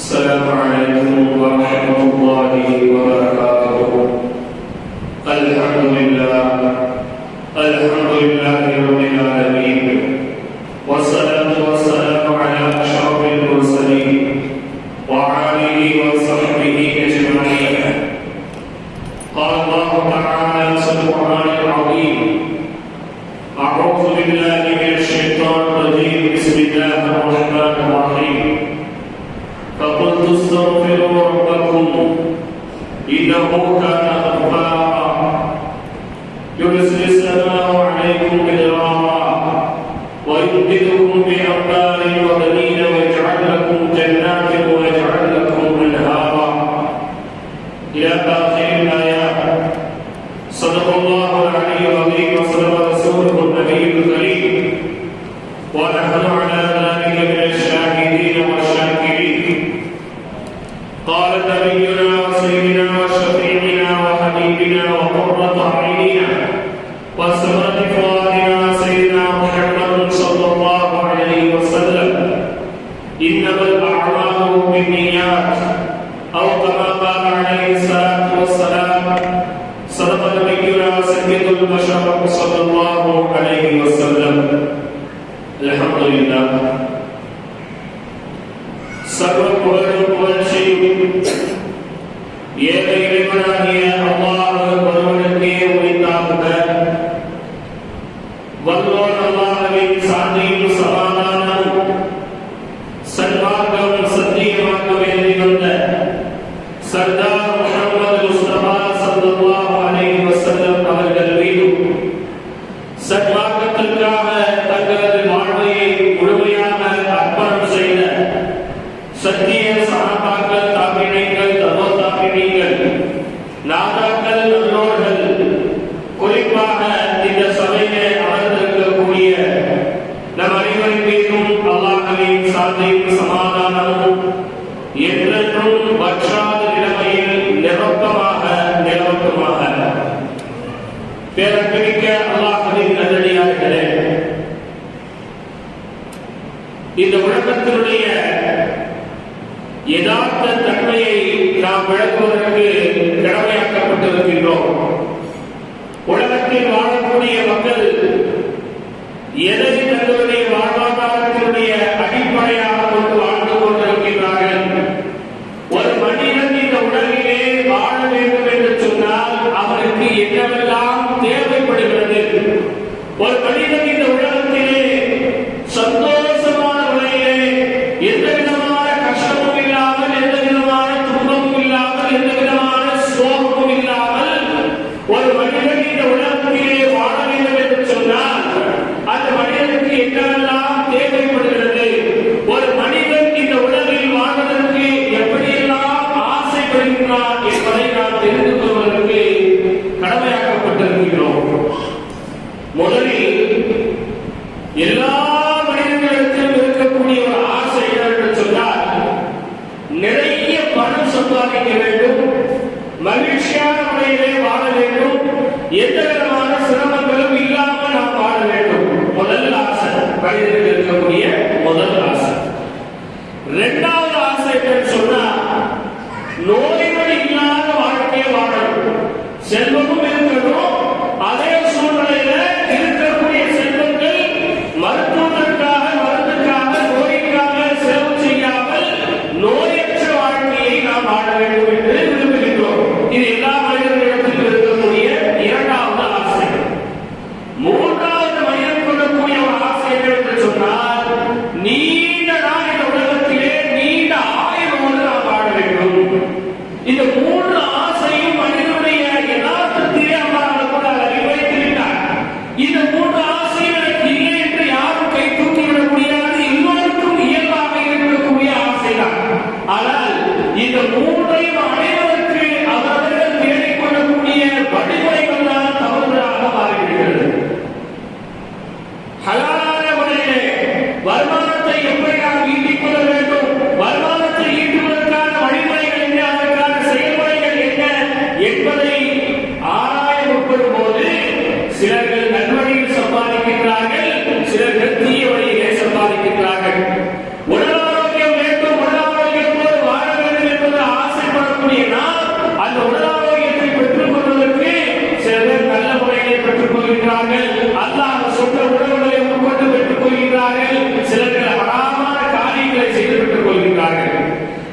السلام عليكم ورحمة الله وبركاته. الحمد لله. الحمد لله رب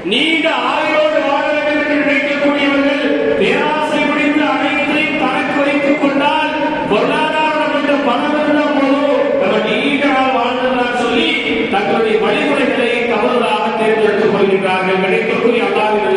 நீண்ட ஆயுளோடு வாழ வேண்டும் நினைக்கக்கூடியவர்கள் பேராசை முடிந்து அனைத்தையும் தனக்கு வைத்துக் கொண்டால் பொருளாதாரம் என்ற பணம் இருந்தால் போதும். நம்ம நீண்ட நாள் சொல்லி தங்களுடைய வழிமுறைகளை தவறுதாக தேர்ந்தெடுத்துக் கொள்கின்றார்கள். கிடைக்கக்கூடிய அல்லாவின்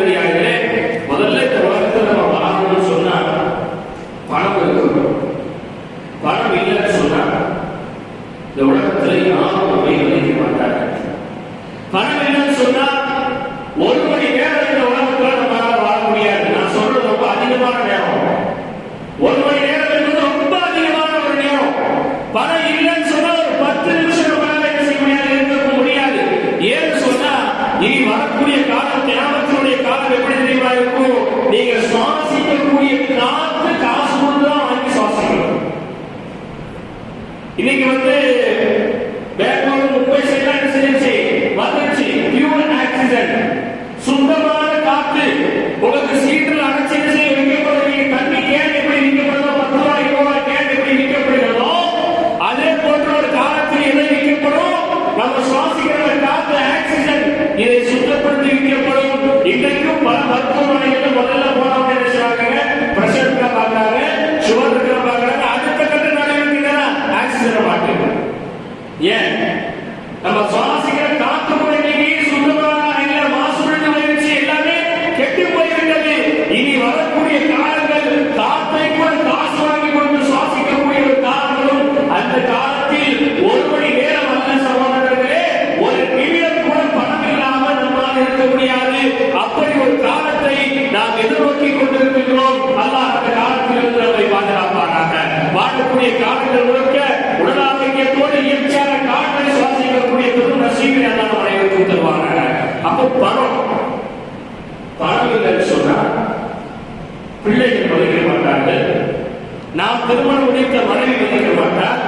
நாம் திருமணம் முடித்த மனைவி மதிக்க மாட்டார்.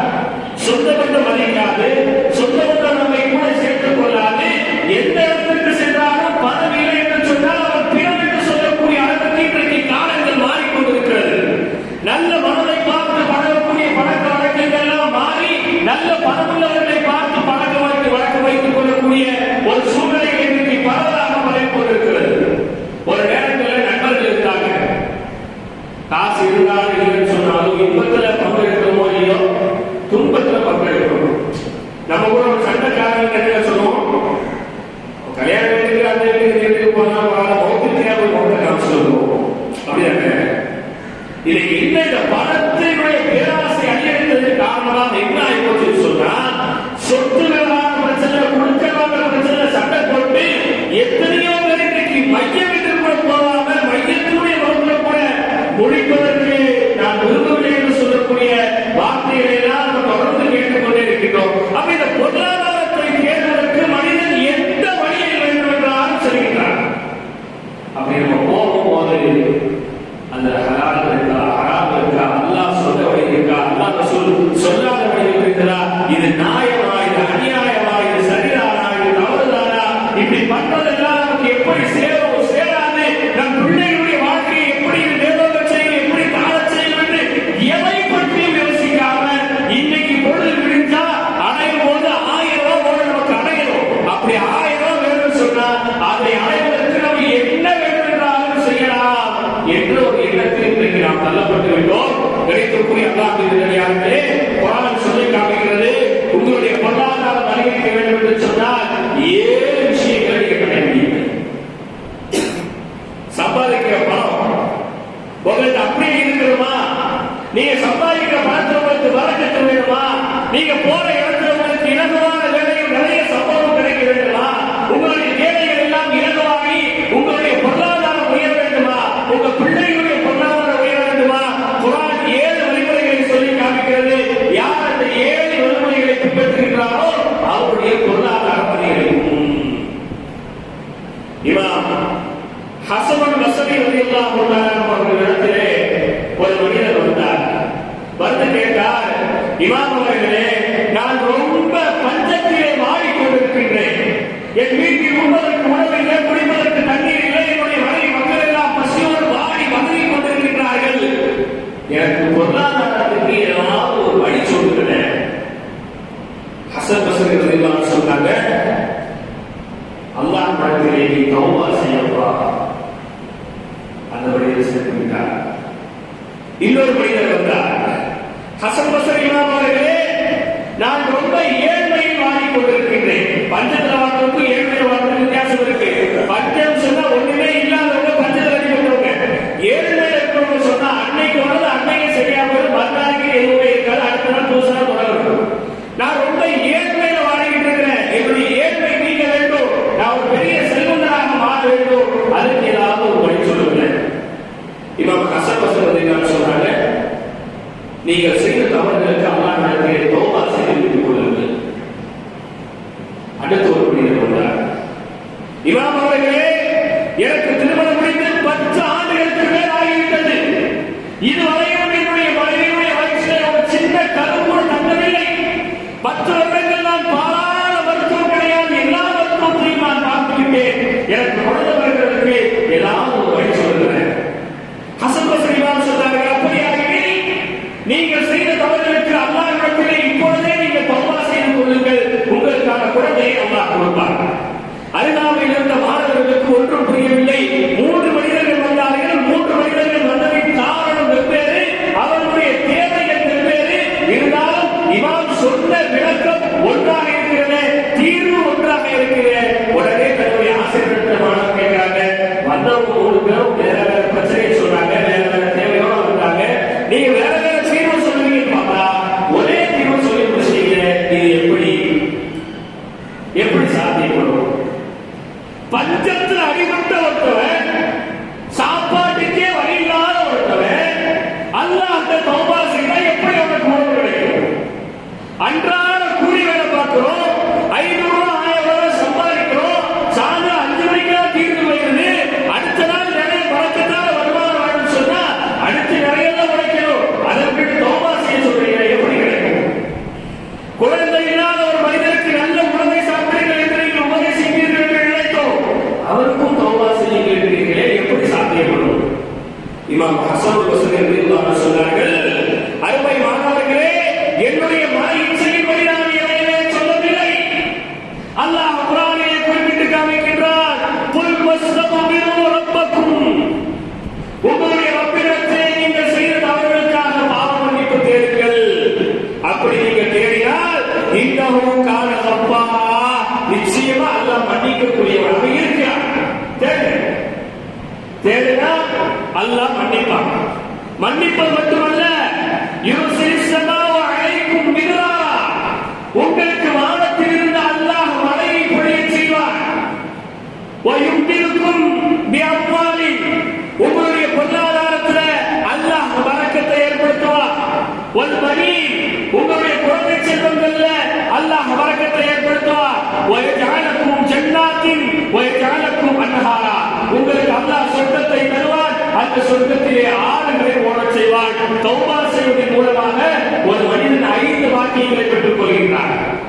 சொந்த மதிக்காது Gracias.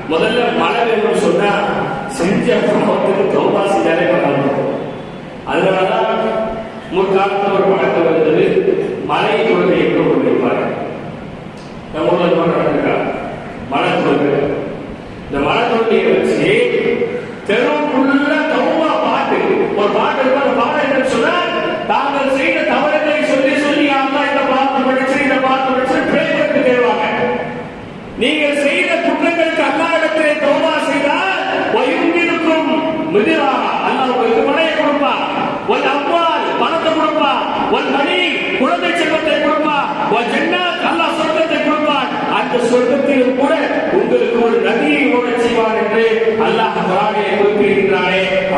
முதல்ல மழை வேணும்னு சொன்னா செஞ்ச பாவத்துக்கு தௌபா செஞ்சாலே பண்ணணும் அதனாலதான் ஒரு காலத்தில் ஒரு பழக்கம் இருந்தது. மழை தொழுகை என்று ஒரு நம்ம ஊரில்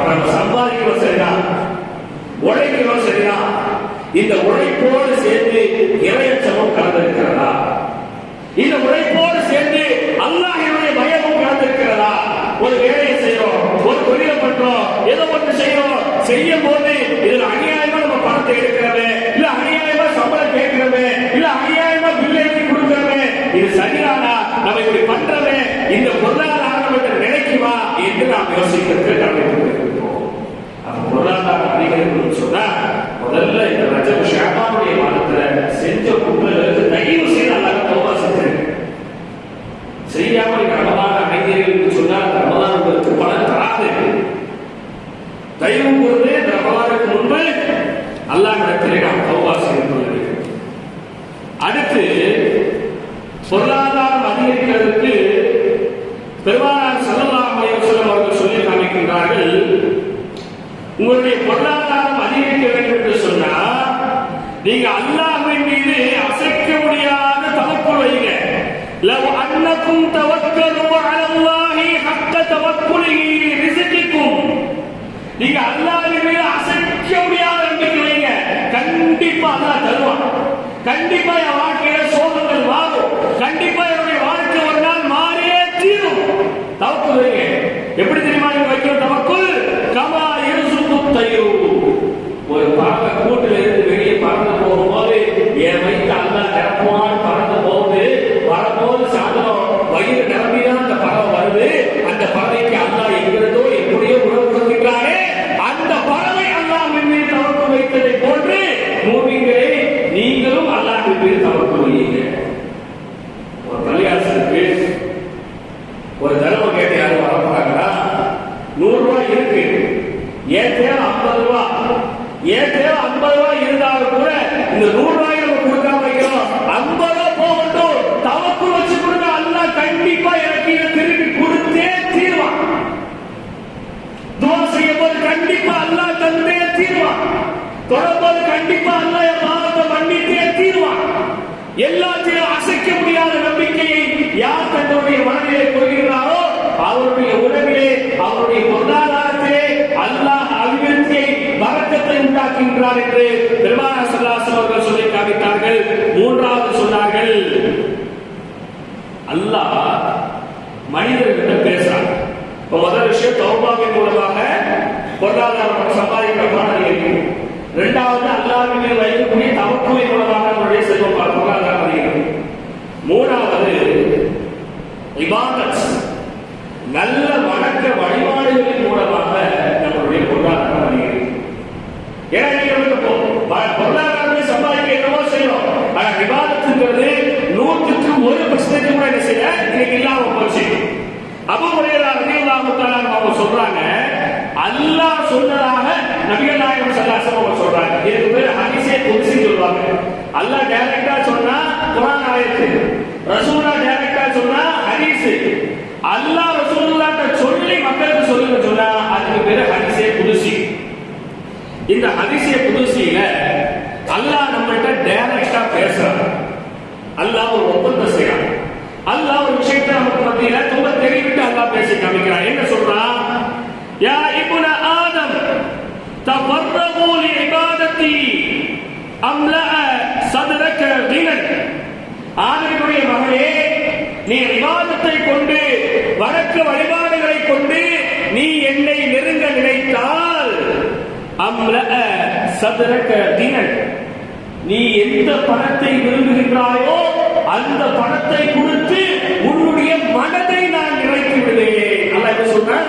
நம்ம சம்பாதிக்கிறோம் சரிதான் உழைக்கிறோம் சரிதான் இந்த உழைப்போடு சேர்ந்து இறையச்சமும் கலந்திருக்கிறதா? இந்த உழைப்போடு சேர்ந்து அல்லாஹினுடைய பயமும் கலந்திருக்கிறதா? ஒரு வேலையை செய்யறோம் ஒரு தொழிலை பண்றோம் ஏதோ ஒன்று செய்யறோம் செய்யும் போது இதுல அநியாயமா நம்ம பணத்தை எடுக்கிறோமே இல்ல அநியாயமா சம்பளம் கேட்கிறோமே இல்ல அநியாயமா பில் எழுதி கொடுக்கிறோமே இது சரியானா நம்ம இப்படி பண்றோமே இந்த பொருளாதாரம் நினைக்குமா என்று நாம் யோசிக்கிறது கண்டிப்பா வரக்கத்தை என்று பெருமான சல்லாசம் அவர்கள் சொல்லி காமித்தார்கள். மூன்றாவது சொன்னார்கள் அல்லாஹ் மனிதர்கிட்ட பேசுறாங்க இப்ப முதல் விஷயம் தௌபாவின் மூலமாக பொருளாதாரம் சம்பாதிக்கிற பணம் அதிகரிக்கும் இரண்டாவது அல்லாவின் மேல் வைக்கக்கூடிய தவக்குவின் மூலமாக நம்முடைய செல்வம் பொருளாதாரம் அதிகரிக்கும் மூணாவது இபாதத் நல்ல வணக்க வழிபாடுகளின் மூலமாக நம்மளுடைய பொருளாதாரம் அதிகரிக்கும் ஏன்னா நீங்க வந்து பொ- ப- பொருளாதாரத்தை சம்பாதிக்க என்னவோ செய்யும் ஆனா விவாதத்துங்கிறது நூற்றுக்கு ஒரு பர்சன்டேஜ் கூட என்ன செய்ய இன்னைக்கு இல்லாம போச்சு அபு ஹுரைரா ரலியல்லாஹு அவங்க சொல்றாங்க அல்லாஹ் சொன்னதாக நபிகள் நாயகம் ஸல்லல்லாஹு அவங்க சொல்றாங்க இதுக்கு பேர் ஹதீஸே குத்ஸி சொல்றாங்க அல்லாஹ் டைரக்டா சொன்னா குர்ஆன் ஆயத்து ரசூலா டைரக்டா சொன்னா ஹதீஸ் அல்லாஹ் ரசூலுல்லாஹ்ட்ட சொல்லி மக்களுக்கு சொல்லுங்க சொன்னா அதுக்கு பேரு ஹதீஸே குத்ஸி இந்த அதிசய புதுசியில அல்லாஹ் நம்மகிட்ட டைரக்டா பேசுறாங்க அல்லாஹ் ஒரு ஒப்பந்தம் செய்யறான் அல்லாஹ் ஒரு விஷயத்தை நமக்கு மத்தியில ரொம்ப தெரிவிட்டு அல்லாஹ் பேசி காமிக்கிறான். என்ன சொல்றான் யா இப்ன ஆதம் தஃபர்ரகு லிஇபாதத்தி அம்லா சதரக கினன். ஆதரவுடைய மகளே நீ விவாதத்தை கொண்டு வழக்க வழிபாடுகளை கொண்டு நீ என்னை நெருங்க நினைத்தால் அம்ல சதுரக தினன் நீ எந்த பணத்தை விரும்புகின்றாயோ அந்த பணத்தை கொடுத்து உன்னுடைய மனதை நான் நிறைத்து விடுவேன் நல்லா என்ன சொன்ன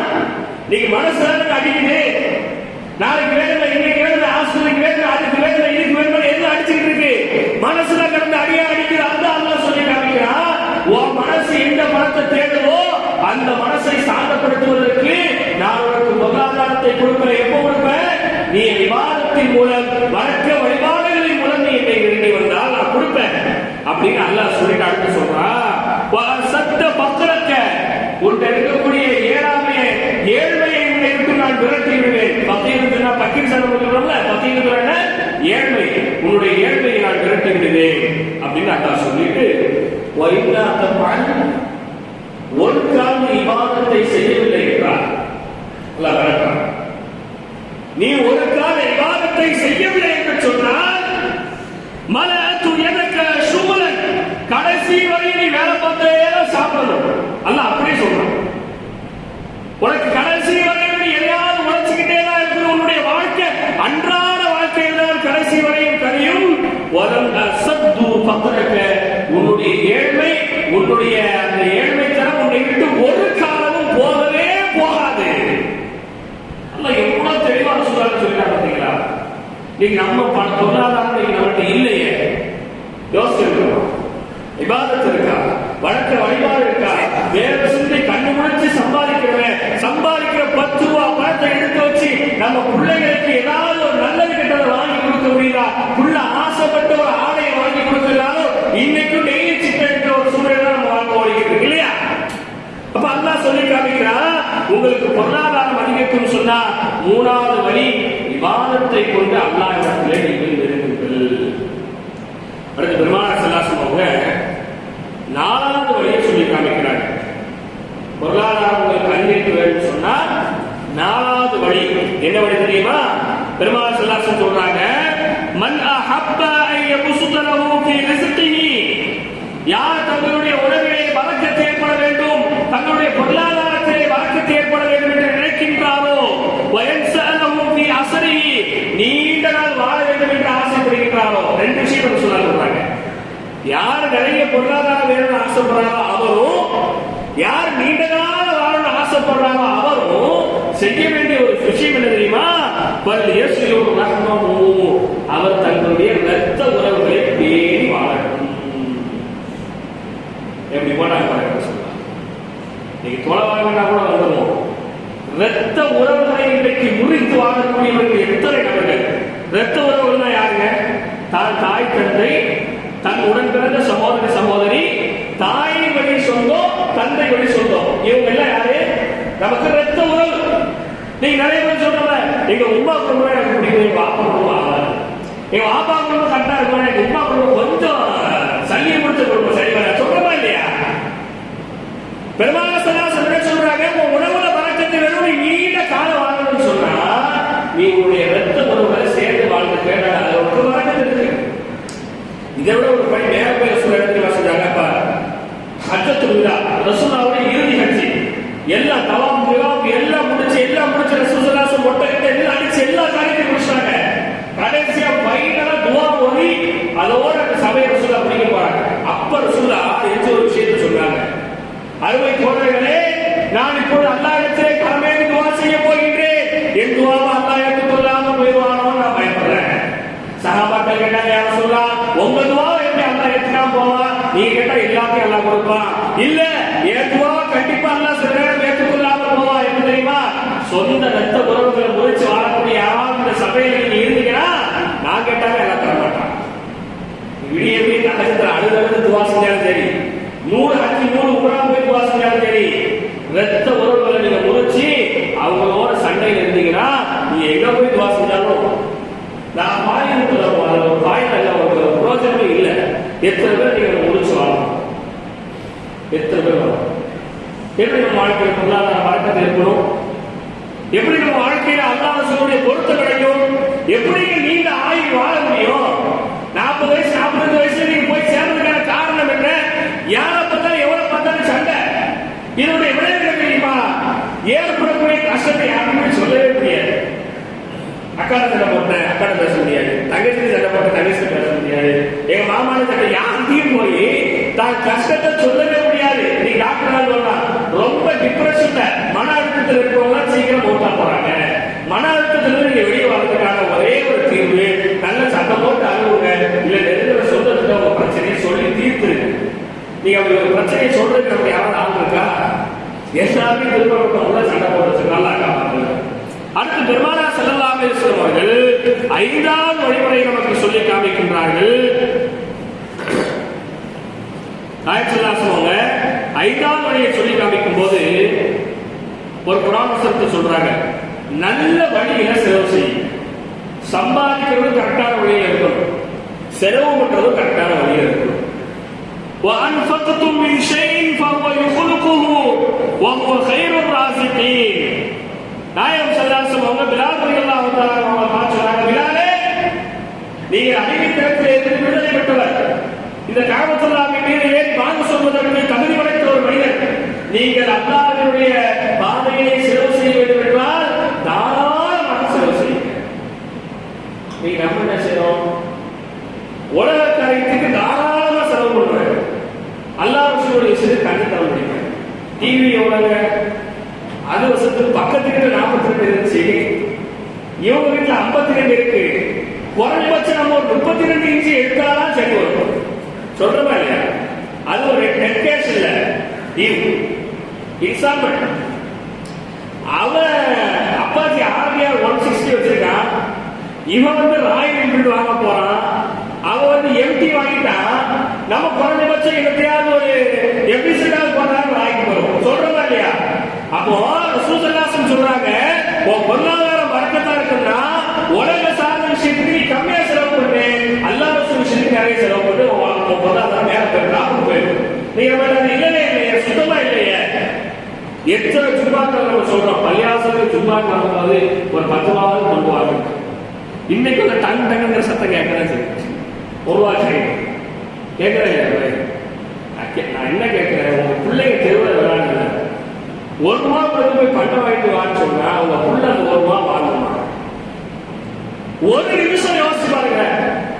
நீங்க மனசு அடிக்குது. நாளைக்கு வேணும்ல இன்னைக்கு வேணும்ல ஆசிரியருக்கு வேணும்ல அதுக்கு வேணும்ல இதுக்கு வேணும்ல எது அடிச்சுக்கிட்டு இருக்கு? மனசுல கிடந்து அடியா அடிக்குது? அந்த அல்லாஹ் சொல்லி காமிக்கிறா உன் மனசு எந்த பணத்தை தேடுதோ அந்த மனசை சாந்தப்படுத்துவதற்கு நான் உனக்கு பொருளாதாரத்தை கொடுக்கிறேன் எப்போ கொடுப்பேன் நீ விவாதத்தின் மூலம் வழக்க வழிபாடுகளின் மூலம் நீ என்னை வேண்டி வந்தால் நான் கொடுப்பேன் அப்படின்னு அல்லாஹ் சொல்லிட்டு அடுத்து சொல்றான் சத்த பக்கரக்க உன்கிட்ட இருக்கக்கூடிய ஏழாமைய ஏழ்மையை விட்டு நான் விரட்டி விடுவேன். பத்தியிருந்துனா பக்கீர் சனம் சொல்றோம்ல பத்தியிருந்துனா ஏழ்மை. உன்னுடைய ஏழ்மையை நான் விரட்டி விடுவேன் அப்படின்னு அல்லாஹ் சொல்லிட்டு வைனா தப்பான் ஒரு கால இபாதத்தை செய்யவில்லை என்றார் அல்லாஹ் விரட்டுறான் நீ ஒரு கால இபாதத்தை செய்யவில்லை என்று சொன்னால் மலத்து எனக்கு சுமலன் கடைசி வரை நீ வேலை பார்த்தே தான் சாப்பிடணும் அல்ல அப்படியே சொல்றான் உனக்கு கடைசி வரை நீ எதையாவது உழைச்சுக்கிட்டே தான் இருக்கணும் உன்னுடைய வாழ்க்கை அன்றாட வாழ்க்கையில் தான் கடைசி வரையும் கரையும் வலம் அசத்து பத்திரக்க உன்னுடைய ஏழ்மை உங்களுடைய அந்த ஏழ்மை தரம் உன்னை விட்டு ஒரு காலமும் போகவே போகாது. அல்ல எவ்வளவு தெளிவான சொல்றாங்க சொல்லிட்டாங்க பாத்தீங்களா நீங்க நம்ம பண பொருளாதாரம் நீங்க நம்மகிட்ட இல்லையே. யோசிச்சிருக்கோம் விவாதத்து இருக்கா? வழக்க வழிபாடு இருக்கா? வேற சிந்தை கண்ணு முடிச்சு சம்பாதிக்கிறவன் சம்பாதிக்கிற பத்து ரூபா பணத்தை எடுத்து வச்சு நம்ம பிள்ளைகளுக்கு ஏதாவது ஒரு நல்லது கெட்டதை வாங்கி கொடுக்க முடியுதா? புள்ள ஆசைப்பட்ட ஒரு ஆடையை வாங்கி கொடுக்கறதாலும் இன்னைக்கும் டெய்லி சிக்கன் இருக்கிற ஒரு சூழ்நிலை நம்ம வாங்க ஓடிக்கிட்டு இருக்கு இல்லையா அப்ப அல்லாஹ் சொல்லி காமிக்கிறா? உங்களுக்கு பொருளாதாரம் அதிகரிக்கும் சொன்னா மூணாவது வழி விவாதத்தை கொண்டு அல்லாஹ் இடத்திலே நீங்கள் நெருங்குங்கள். அடுத்து பெருமாள் செல்லாசம் அவங்க நாலாவது வழியை சொல்லி காமிக்கிறாங்க. பொருளாதாரம் உங்களுக்கு அதிகரிக்க வேண்டும் சொன்னா நாலாவது வழி என்ன வழி தெரியுமா? பெருமாள் செல்லாசம் சொல்றாங்க மன் அஹப்பா ஐ யபசுதலஹு ஃபீ ரிஸ்கிஹி. யார் தங்களுடைய உணவு பொருளாதாரத்திலே வழக்கத்தை ஏற்பட வேண்டும் என்று நினைக்கின்றாரோ? வயன்சலமும் அசரி நீண்ட நாள் வாழ வேண்டும் என்று ஆசைப்படுகின்றாரோ? ரெண்டு விஷயம் சொல்றாங்க யார் நிறைய பொருளாதாரம் வேணும்னு ஆசைப்படுறாரோ அவரும் யார் நீண்ட கால வாழணும்னு ஆசைப்படுறாரோ அவரும் செய்ய வேண்டிய ஒரு விஷயம் என்ன தெரியுமா? பல் இயேசுவோடு ரகமும் அவர் தங்களுடைய இரத்த உறவுகளை பேணி வாழணும் எப்படி போனாங்க பாருங்க நீங்க தொலை வாங்கினா கூட வந்துடுவோம் ரத்த உறவுகளை இன்றைக்கு முறித்து வாழக்கூடியவர்கள் எத்தனை நபர்கள்? ரத்த உறவுகள்னா யாருங்க? தான் தாய் தந்தை தன் உடன் பிறந்த சகோதரி சகோதரி தாயின் வழி சொந்தம் தந்தை வழி சொந்தம். இவங்க எல்லாம் யாரு? நமக்கு ரத்த உறவு. நீங்க நிறைய பேர் சொல்றல எங்க உமா குடும்பம் எனக்கு பிடிக்கும் எங்க அப்பா குடும்பம் ஆகாது. எங்க பாப்பா குடும்பம் கரெக்டா இருக்கும் எங்க உமா குடும்பம் கொஞ்சம் சல்லியை முடிச்ச குடும்பம் சரி வர பெருமான சல்லாசன் சொல்றாங்க உன் உணவுல வழக்கத்தை வேணும் நீண்ட காலம் வாழணும்னு சொன்னா நீ உன்னுடைய ரத்த சேர்ந்து வாழ்ந்து அது ஒரு வழக்கம் இருக்கு இதை விட ஒரு பணி நேர பேர் சொல்ல இடத்துல விழா இறுதி எல்லாம் தவம் விவாம் எல்லாம் முடிச்சு எல்லாம் முடிச்சு ரசூசலாசம் ஒட்டகிட்ட எல்லாம் அடிச்சு எல்லா காரியத்தையும் முடிச்சாங்க கடைசியா பைனலா துவா ஓதி அதோட அருமை தோழர்களே நான் இப்போது அல்லாஹ்விடத்திலே கடமையை துவா செய்ய போகின்றேன். என் துவாவை அல்லாஹ் ஏற்றுக்கொள்ளாம போயிடுவானோ நான் பயப்படுறேன். சகாபாக்கள் கேட்டாங்க யாரும் சொல்லலாம் உங்க துவாவை எப்படி அல்லாஹ் ஏற்றுக்காம போவான் நீங்க கேட்டா எல்லாத்தையும் அல்லாஹ் கொடுப்பான். இல்ல என் துவாவை கண்டிப்பா அல்லாஹ் சில நேரம் ஏற்றுக்கொள்ளாம போவான் என்ன தெரியுமா? சொந்த ரத்த உறவுகளை முறிச்சு வாழக்கூடிய யாராவது இந்த சபையில நீங்க இருந்தீங்கன்னா நான் கேட்டாலும் எல்லாம் தர மாட்டான். விடிய விடிய நகரத்தில் அழுது அழுது துவா செஞ்சாலும் சரி. நூறு அஞ்சு நூறு உணவு சரி. ரத்த உறவுகளை நீங்க முடிச்சு அவங்களோட சண்டையில் இருந்தீங்கன்னா நீ எங்க போய் துவா செஞ்சாலும் நான் பாயிரத்துல ஒரு பாயிரம் ஒரு பிரோஜனமே இல்லை. எத்தனை பேர் நீங்க முடிச்சு வாழணும் எத்தனை பேர் வாழணும் எப்படி நம்ம வாழ்க்கையில் பொருளாதார வழக்கத்தில் இருக்கணும் எப்படி நம்ம வாழ்க்கையில அல்லாத அல்லாஹ்வுடைய பொருத்தம் கிடைக்கும்? எப்படி நீங்க ஆயுள் வாழ முடியும் நாற்பது வயசு நாற்பது வயசுல நீங்க போய் சேர்றதுக்கான காரணம் என்ன யாரை பார்த்தாலும் எவ்வளவு பார்த்தாலும் சண்டை இதனுடைய விளைவு என்ன தெரியுமா ஏற்படக்கூடிய கஷ்டத்தை யாருமே சொல்லவே முடியாது அக்காட சண்டை போட்டேன் அக்காட பேச முடியாது தங்கச்சி சண்டை போட்ட தங்கச்சி பேச முடியாது எங்க மாமான சண்டை யார்கிட்டயும் போய் தான் கஷ்டத்தை சொல்லவே முடியாது. நீ டாக்டர் சொல்லலாம் ரொம்ப டிப்ரெஷன்ல மன அழுத்தத்தில் இருக்கிறவங்க சீக்கிரம் போட்டா போறாங்க. மன அழுத்தத்துல நீங்க வெளியே வர்றதுக்கான ஒரே ஒரு தீர்வு நல்ல சண்டை போட்டு அழுவுங்க இல்ல நெருங்கிற சொந்தத்துக்கு உங்க பிரச்சனையை சொல்லி தீர்த்து நீங்க அவங்க ஒரு பிரச்சனையை சொல்றதுக்கு நம்ம யாராவது ஆள் இருக்கா? எல்லாருமே திரும்ப உள்ள சண்டை போடுறது நல்லா காப்பாற்றுங்க அடுத்து பெருமானா செல்லலாமே அலிஸ்லாம் அவர்கள் ஐந்தாவது வழிமுறை நமக்கு சொல்லி காமிக்கின்றார்கள். நாயச்சல்லாசம் அவங்க ஐந்தாவது வழியை சொல்லி காமிக்கும் போது ஒரு குரான் வசனத்தை சொல்றாங்க நல்ல வழியில செலவு செய்யும் சம்பாதிக்கிறது கரெக்டான வழியில இருக்கணும் செலவு பண்றதும் கரெக்டான வழியில இருக்கணும் وأنفقتم من شيء فهو يخلقه وهو خير الرازقين நாயகம் சல்லாசம் அவங்க பிலால் ரலியல்லாஹு தஆலா அவங்க பார்த்து சொன்னாங்க பிலாலே நீங்க அறிவித்திரத்தில் இருந்து விடுதலை பெற்றவர் இந்த காபத்துல்லாவின் மீது ஏறி வாங்க சொல்வதற்கு தகுதி படைத்த ஒரு மனிதர் நீங்கள் அல்லாவினுடைய பாதையை செலவு செய்ய வேண்டும் என்றால் தாராளமாக செலவு செய்யுங்க நீங்க நம்ம என்ன செய்யணும் உலக காரியத்துக்கு தாராளமா செலவு பண்ணுவாங்க அல்லாஹ் ரசூலுடைய விஷயத்தை கண்டு தர முடியும்? டிவி எவ்வளவு அது வருஷத்துக்கு பக்கத்துக்கு நாற்பத்தி ரெண்டு இருந்துச்சு இவங்க வீட்டுல ஐம்பத்தி ரெண்டு இருக்கு. குறைஞ்சபட்சம் நம்ம ஒரு முப்பத்தி ரெண்டு இன்ச்சு எடுத்தாதான் சரி வரும் சொல்றமா இல்லையா? அது ஒரு நெட் கேஸ் இல்ல. எக்ஸாம்பிள் அவன் அப்பாஜி ஆர்பிஆர் ஒன் சிக்ஸ்டி வச்சிருக்கான் இவன் வந்து ராயல் என்ஃபீல்டு வாங்க போறான் அவன் வந்து எம்டி வாங்கிட்டான் நம்ம குறைஞ்சபட்சம் எப்படியாவது ஒரு எபிசோடாவது போனாலும் வாங்கி போறோம் சொல்றமா இல்லையா? அப்போ சூசல்லாசம் சொல்றாங்க உன் பொருளாதாரம் வர்க்கத்தா இருக்குன்னா உலக சார்ந்த விஷயத்துக்கு நீ கம்மியா செலவு பண்ணு. அல்லாத விஷயத்துக்கு நிறைய செலவு பண்ணு. உன் உன் பொருளாதாரம் மேல லாபம் போயிடும் நீங்க வேண்டாம் இல்லையே இல்லையே சுத்தமா இல்லையே? எத்தனை ஜும்மாக்கள் நம்ம சொல்றோம். பள்ளியாசலுக்கு ஜும்மா நடக்கும்போது ஒரு பத்து ரூபாவது கொண்டு இன்னைக்கு அந்த டங் டங்குங்கிற சத்தம் கேட்கறேன் சரி. ஒரு ரூபா சரி. கேட்கறேன் நான் என்ன கேட்கிறேன்? உங்க பிள்ளைங்க தெருவில் விளையாடுங்க ஒரு ரூபா கொடுத்து போய் பட்டம் வாங்கிட்டு வான்னு சொன்னா அவங்க புள்ள அந்த ஒரு ரூபா வாங்கணுமா? ஒரு நிமிஷம் யோசிச்சு பாருங்க.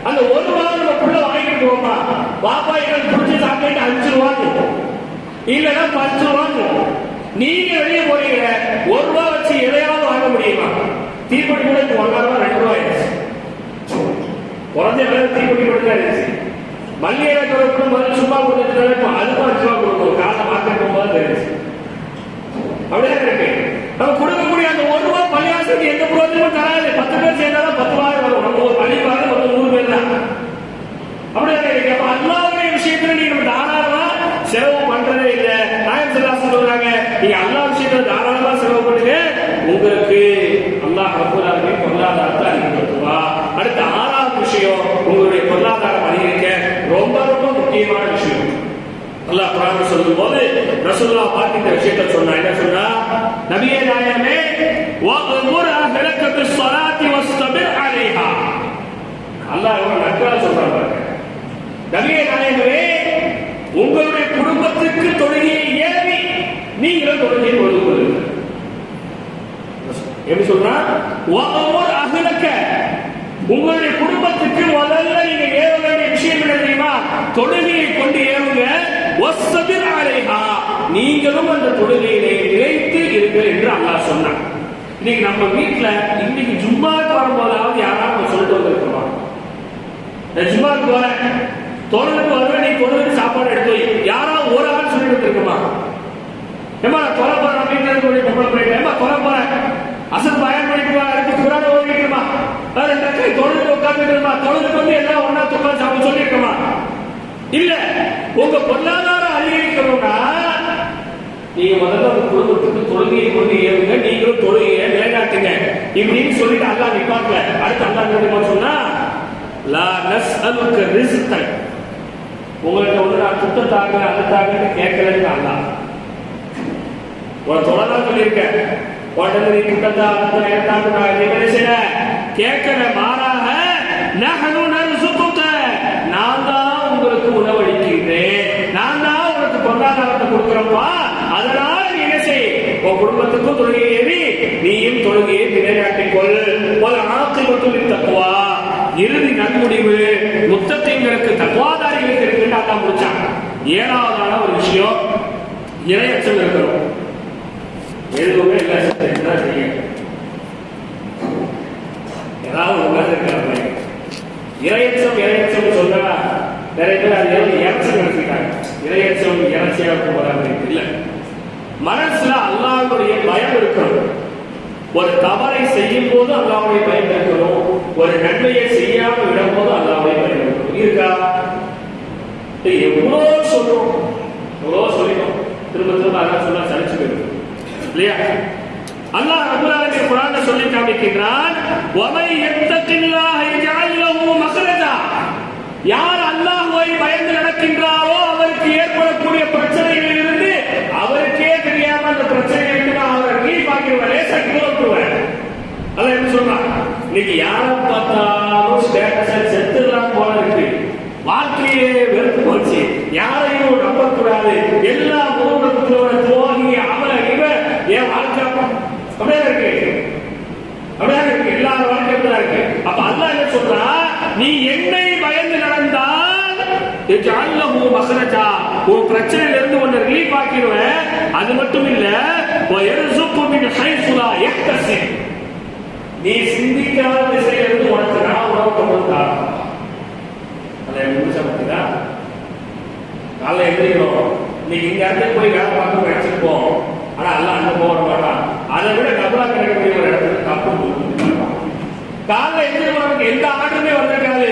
அந்த ஒரு ரூபா நம்ம புள்ள வாங்கிட்டு போவோமா பாப்பா எங்களுக்கு பிடிச்ச சாப்பிட்டு அஞ்சு ரூபாங்க இல்லைன்னா பத்து ரூபாங்க நீங்க வெளியே போறீங்க. ஒரு ரூபா வச்சு எதையாவது வாங்க முடியுமா? தீப்பொடி கூட இப்போ ஒன்றரை ரூபா ரெண்டு ரூபாய் ஆயிடுச்சு. குறைஞ்ச விலை தீப்பெட்டி மட்டும் தான் மல்லிகை கொடுக்கும் போது சும்மா கொடுத்துட்டு இப்போ அதுக்கும் அஞ்சு ரூபா கொடுக்கும் காலை மார்க்கெட் போகும்போது தெரிஞ்சு அப்படியே இருக்கு. நம்ம கொடுக்கக்கூடிய அந்த ஒரு ரூபா பள்ளிவாசலுக்கு எந்த பிரோஜனமும் தராது. பத்து பேர் சேர்ந்தாலும் பத்து ரூபாய் வரும். நம்ம ஒரு பள்ளி பார்த்து ஒரு நூறு பேர் தான். அப்படி இருக்கு. அல்லாவுடைய விஷயத்துல நீ நம்ம தாராளமா செலவு பண்றதே இல்லை. நாயம் சிலாசன் சொல்றாங்க நீங்க அல்லா விஷயத்துல தாராளமா செலவு பண்ணுங்க. உங்களுக்கு அல்லாஹ் ரப்பூலாலுமே பொருளாதாரத்தை அதிகப்படுத்துவா அடுத்த ஆறாவது விஷயம் உங்களுடைய பொருளாதாரம் அதிகரிக்க ரொம்ப ரொம்ப முக்கியமான விஷயம். அல்லாஹ் குரான் சொல்லும் போது ரசுல்லா பார்த்து இந்த விஷயத்தை சொன்னா என்ன சொன்னா? நபியே நாயகமே வஅமுர் அல்லாஹ் எவ்வளவு நக்கலா சொல்றான் நபியே நாயகமே உங்களுடைய குடும்பத்துக்கு தொழுகையை ஏவி நீங்களும் தொழுகையை தொழுது கொள்ளுங்கள். எப்படி சொல்றா வஅமுர் உங்களுடைய குடும்பத்துக்கு முதல்ல நீங்க ஏவ வேண்டிய விஷயம் என்ன தெரியுமா? தொழுகையை கொண்டு ஏவுங்க வஸ்தபிர் அலைஹா. நீங்களும் அந்த தொழுகையிலே நிலைத்து இருங்கள் என்று அல்லாஹ் சொன்னான். இன்னைக்கு நம்ம வீட்டுல இன்னைக்கு ஜும்மாக்கு வரும்போதாவது யாராவது சொல்லிட்டு வந்திருக்கிறோம் நான் ஜும்மாக்கு வரேன். தோழனுக்கு வருவேன் நீ தோழனுக்கு சாப்பாடு எடுத்து வை. யாராவது ஒரு ஆள் சொல்லிட்டு வந்திருக்குமா ஏமா நான் தொலை போறேன் வீட்டுல இருக்கக்கூடிய பொம்பளை பிள்ளைங்க. ஏமா தொலை போறேன் அசல் பயன் பண்ணிட்டு இருக்கு அடுத்து குரான ஓதிக்கணுமா ரெண்டு கை தொழுது உட்காந்துக்கணுமா தொழுதுக்கு வந்து எல்லாம் ஒன்னா துக்கா சாப்பிட சொல்லியிருக்கமா? இல்ல உங்க பொருளாதாரம் அதிகரிக்கணும்னா நீங்க முதல்ல உங்க குடும்பத்துக்கு தொழுகையை கொண்டு ஏறுங்க. நீங்களும் தொழுகையை நிலைநாட்டுங்க. இப்படின்னு சொல்லிட்டு அல்லா நிப்பாட்டல. அடுத்து அல்லா என்ன சொன்னா? லா நஸ்அலுக்க ரிஸ்கன். உங்கள்ட்ட வந்து நான் துத்த தாங்க அது தாங்கன்னு கேட்கலன்னு அல்லாஹ் உன தொடர்தான் சொல்லியிருக்கேன். உடனே நீ துட்டந்தா அந்த ஏத்தாண்டு நான் நீ என்ன செய்யல கேட்கல மாறாக நகனு நர்சுகுக நான் தான் உங்களுக்கு உணவளிக்கின்றேன். நான் தான் உங்களுக்கு பொருளாதாரத்தை கொடுக்குறப்பா அதனால நீ என்ன செய்? உன் குடும்பத்துக்கும் தொழுகையை ஏறி நீயும் தொழுகையை நிலைநாட்டிக் கொள். ஒரு ஆக்கிரமத்தில் தக்குவா இறுதி நன்முடிவு முத்தத்தைங்களுக்கு தக்குவாதாரிகளுக்கு இருக்குன்னு முடிச்சாங்க ஏழாவதான ஒரு விஷயம் இரையச்சம் இருக்கிறோம். எதுவுமே இல்லை தான் செய்யும் ஏதாவது உட்கார்ந்து இருக்கிறாங்க இறையச்சம் இறையச்சம் சொன்னா நிறைய பேர் அது ஏதோ இறைச்சம் எடுத்துக்கிட்டாங்க இறையச்சம் இறைச்சியா போறாங்க இல்ல. மனசுல அல்லாவுடைய பயம் இருக்கணும். ஒரு தவறை செய்யும் போது அல்லாவுடைய பயம் இருக்கணும். ஒரு நன்மையை செய்யாமல் விடும் போது அல்லாவுடைய பயம் இருக்கணும். இருக்கா? எவ்வளோ சொல்றோம். எவ்வளோ சொல்லிட்டோம். திரும்ப திரும்ப அதான் சொன்னா சலிச்சு போயிடும். இல்லையா? அல்லாஹ் ரப்பல் குரான சொல்லி காமிக்கின்றான் ஒமை யத்தகில்லாஹ யஜஅல் லஹு மக்ரஜா யார் அல்லாஹ்வை பயந்து நடக்கின்றாரோ அவருக்கு ஏற்படக்கூடிய பிரச்சனைகளில் இருந்து அவருக்கே தெரியாம அந்த பிரச்சனைகளுக்கு நான் அவரை ரிலீஃப் ஆக்கிடுவேன் லேசா கிலோட்டுவேன் அதான் என்ன சொல்றான்? இன்னைக்கு யாரை பார்த்தாலும் ஸ்டேட்டஸ் செத்துலாம் போல இருக்கு. வாழ்க்கையே யாரையும் நம்பக்கூடாது. எல்லா ஊடகத்தோட துரோகி அவன இவ என் வாழ்க்கை அப்படியே இருக்கு. அப்படியே இருக்கு. எல்லார வாழ்க்கை அப்படிதான் இருக்கு. அப்ப அல்லாஹ் என்ன சொல்றா? நீ என்னை பயந்து நடந்தால் ஜஅல்லஹு மக்ரஜா உன் பிரச்சனையில இருந்து உன்னை ரிலீஃப் ஆக்கிடுவேன். அது மட்டும் இல்ல வயர்சுக்கு மின் ஹைசு லா நீ சிந்திக்காத திசையில இருந்து உனக்கு நான் உணவு கொண்டு வந்தான் அதை முடிச்ச பார்த்தீங்களா காலைல எழுதிக்கிறோம் இன்னைக்கு இங்க இருந்து போய் வேலை பார்க்க வச்சிருப்போம் ஆனா எல்லாம் அங்க போக மாட்டான் அதை விட டபுளா கிடைக்கக்கூடிய ஒரு இடத்துல தப்பு காலைல எழுதிக்கிறவங்க எந்த ஆர்டருமே வந்திருக்காது.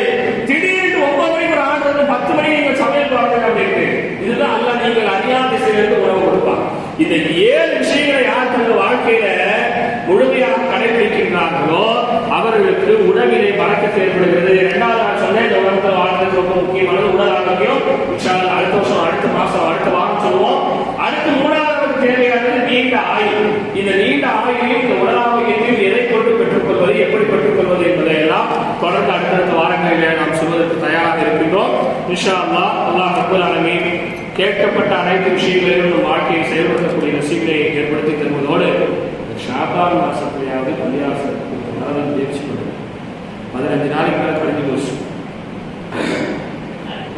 திடீர்னு ஒன்பது மணிக்கு ஒரு ஆர்டர் வந்து பத்து மணிக்கு நீங்க சமையல் பாருங்க அப்படின்ட்டு. இதுதான் அல்ல நீங்கள் அறியாத திசையிலிருந்து உணவு கொடுப்பான். இந்த ஏழு விஷயங்களை யார் தங்கள் வாழ்க்கையில முழுமையாக கடைபிடிக்கின்றார்களோ அவர்களுக்கு உணவிலே பறக்க செயல்படுகிறது இரண்டாவது நான் சொன்னேன் இந்த உலகத்தில் வாழ்றது ரொம்ப முக்கியமானது உடல் ஆரோக்கியம் இன்ஷா அல்லாஹ் அடுத்த வருஷம் அடுத்த மாசம் அடுத்த வாரம் சொல்லுவோம் அடுத்து மூணாவது தேவையானது நீண்ட ஆயுள் இந்த நீண்ட ஆயுளையும் இந்த உடல் ஆரோக்கியத்தையும் எதை கொண்டு பெற்றுக்கொள்வது எப்படி பெற்றுக்கொள்வது என்பதை எல்லாம் தொடர்ந்து அடுத்தடுத்த வாரங்களிலே நாம் சொல்வதற்கு தயாராக இருக்கின்றோம் இன்ஷா அல்லாஹ் அல்லாஹ் ரப்பல் ஆலமீன் கேட்கப்பட்ட அனைத்து விஷயங்களிலும் நம் வாழ்க்கையை செயல்படுத்தக்கூடிய நசீகளை ஏற்படுத்தி தருவதோடு ஷாபான் மாசத்திலேயாவது பள்ளியாசத்துக்கு மரணம் முயற்சி பண்ணுவோம் பதினஞ்சு நாளைக்கு மேலே கழிஞ்சு போச்சு.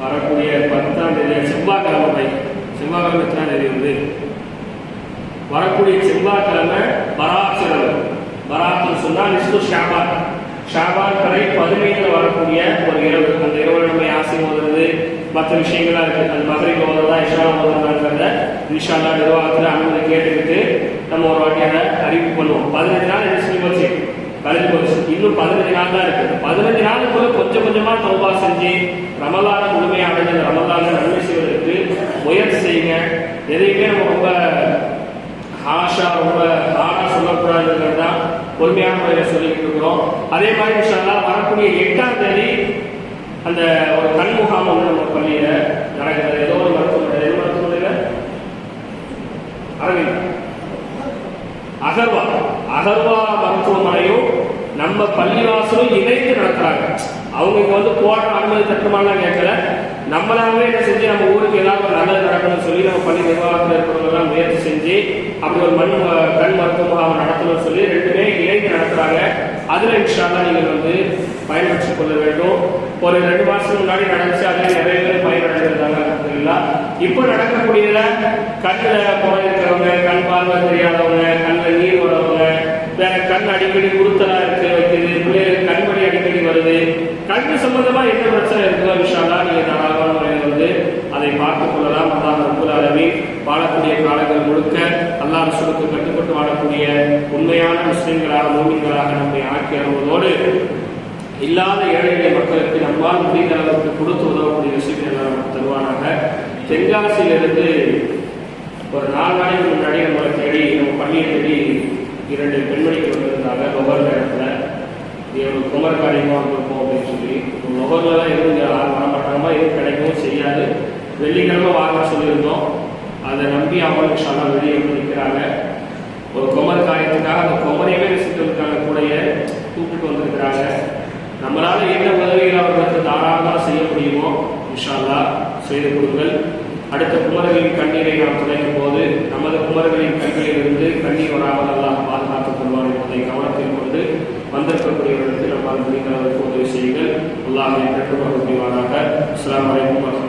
வரக்கூடிய பத்தாம் தேதி செவ்வாய்க்கிழமை செவ்வாய்க்கிழமை எத்தனாம் தேதி வந்து வரக்கூடிய செவ்வாய்க்கிழமை பராசரம் பராத்தம் சொன்னால் நிஸ்து ஷாபான். ஷாபான் கடை பதினைந்துல வரக்கூடிய ஒரு இரவு அந்த இரவு நம்ம யாசி ஓதுறது மற்ற விஷயங்களா இருக்கு அந்த மதுரைக்கு ஓதுறதா இஷா ஓதுறதாங்கிறத இன்ஷால்லா நிர்வாகத்தில் அனுமதி கேட்டுக்கிட்டு நம்ம ஒரு வாட்டியான அறிவிப்பு பண்ணுவோம். பதினஞ்சு நாள் என்ன சொல்லி போச்சு? கலந்து போச்சு. இன்னும் பதினஞ்சு நாள் தான் இருக்கு. பதினஞ்சு நாளுக்குள்ள கொஞ்சம் கொஞ்சமா தௌபா செஞ்சு ரமலான முழுமையாக இந்த ரமலான நன்மை செய்வதற்கு முயற்சி செய்யுங்க. எதையுமே நம்ம ரொம்ப ஹாஷா ரொம்ப ஆடா சொல்லக்கூடாதுங்கிறது தான் பொறுமையான முறையில் சொல்லிக்கிட்டு இருக்கிறோம். அதே மாதிரி விஷயம்லாம் வரக்கூடிய எட்டாம் தேதி அந்த ஒரு கண் முகாம் வந்து நம்ம பள்ளியில் நடக்கிறது. ஏதோ ஒரு மருத்துவமனை எது மருத்துவமனையில்? அரவிந்த். அகர்வா. அகர்வா மருத்துவமனையும் நம்ம பள்ளிவாசலும் இணைந்து நடத்துறாங்க. அவங்க இங்க வந்து போட அனுமதி தட்டுமாலாம் கேட்கல. நம்மளாவே என்ன செஞ்சு நம்ம ஊருக்கு ஏதாவது ஒரு நல்லது நடக்கணும்னு சொல்லி நம்ம பள்ளி நிர்வாகத்தில் இருக்கிறவங்கலாம் முயற்சி செஞ்சு அப்படி ஒரு மண் ம- கண் மருத்துவ முகாம் நடத்தணும்னு சொல்லி ரெண்டுமே இணைந்து நடத்துறாங்க அதுல இன்ஷால்லா நீங்கள் வந்து பயன்படுத்திக் கொள்ள வேண்டும் ஒரு ரெண்டு மாதத்துக்கு முன்னாடி நடந்துச்சு அதுல நிறைய பேர் பயனடைஞ்சிருந்தாங்க அல்ஹம்துலில்லாஹ். இப்போ நடக்கக்கூடியதுல கண்ணில் குறை இருக்கிறவங்க கண் பார்வை தெரியாதவங்க கண்ணில் நீர் வரவங்க வேற கண் அடிக்கடி உறுத்தலா இருக்கு வைக்கிறது பிள்ளைகள் இருக்கிறது. அடிக்கடி கண்ணு சம்பந்தமா என்ன பிரச்சனை இருக்குதோ விஷயம்லாம் நீங்க தாராளமான முறையில் வந்து அதை பார்த்துக் கொள்ளலாம். அல்லாஹ் ரப்பல் ஆலமீன் வாழக்கூடிய காலங்கள் முழுக்க அல்லாஹ் ரசூலுக்கு கட்டுப்பட்டு வாழக்கூடிய உண்மையான முஸ்லிம்களாக மூமின்களாக நம்மை ஆக்கி அருவதோடு இல்லாத ஏழை எளிய மக்களுக்கு நம்மால் முடிந்த அளவுக்கு கொடுத்து உதவக்கூடிய விஷயங்கள் நமக்கு தருவானாக. தென்காசியிலிருந்து ஒரு நாலு நாளைக்கு முன்னாடி நம்மளை தேடி நம்ம பள்ளியை தேடி இரண்டு பெண்மணிகள் வந்திருந்தாங்க. ஒவ்வொரு நேரத்தில் ஒரு குமர் காரியமாக இருக்கும் அப்படின்னு சொல்லி. ஒவ்வொருலாம் எதுவும் இங்க வரமாட்டாங்கமா எதுவும் கிடைக்கவும் செய்யாது. வெள்ளிக்கிழமை வாங்க சொல்லியிருந்தோம். அதை நம்பி அவங்களுக்கு வெளியே வந்து நிற்கிறாங்க ஒரு குமர் காரியத்துக்காக அந்த குமரையவே விசிட்டு கூடைய கூப்பிட்டு வந்திருக்கிறாங்க. நம்மளால என்ன உதவிகள் அவர்களுக்கு தாராளமாக செய்ய முடியுமோ இன்ஷால்லா செய்து கொடுங்கள். அடுத்த குமரர்களின் கண்ணீரை நாம் துடைக்கும் போது நமது குமரர்களின் கண்களிலிருந்து கண்ணீர் வராமல் எல்லாம் பாதுகாத்துக் கொள்வார் என்பதை கவனத்தில் கொண்டு வந்திருக்கக்கூடிய நம்மால் முடிந்த அளவுக்கு உதவி செய்யுங்கள் அல்லாஹை பெற்றுக்கொள்ள முடிவாராக அஸ்ஸலாமு அலைக்கும் வரஹ்மத்துல்லாஹி